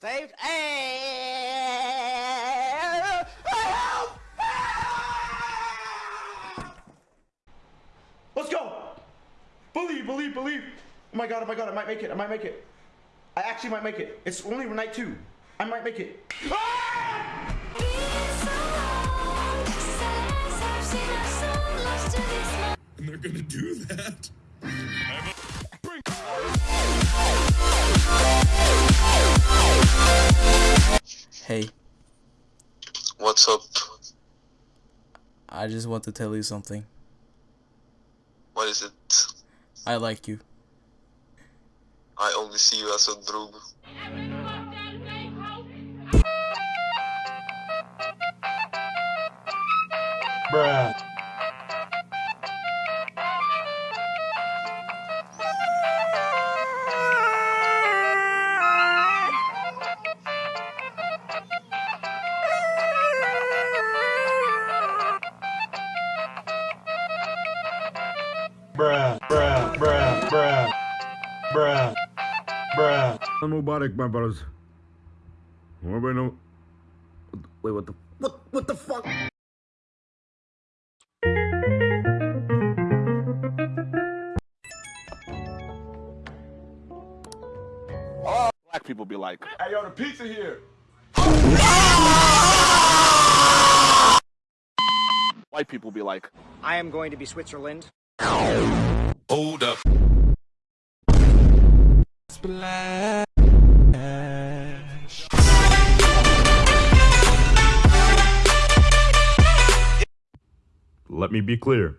Saved. Hey! Help! Let's go! Believe, believe, believe. Oh my god, oh my god, I might make it, I might make it. I actually might make it. It's only night two. I might make it. Ah! And they're gonna do that. Hey, What's up? I just want to tell you something. What is it? I like you. I only see you as a drug. Bruh. Bruh, bruh, bruh, bruh, bruh, bruh. Mubarak, my brothers. Anybody know? Wait, what the? What? What the fuck? black people be like. Hey, yo, the pizza here. White people be like. I am going to be Switzerland. Hold up. Splash. Let me be clear.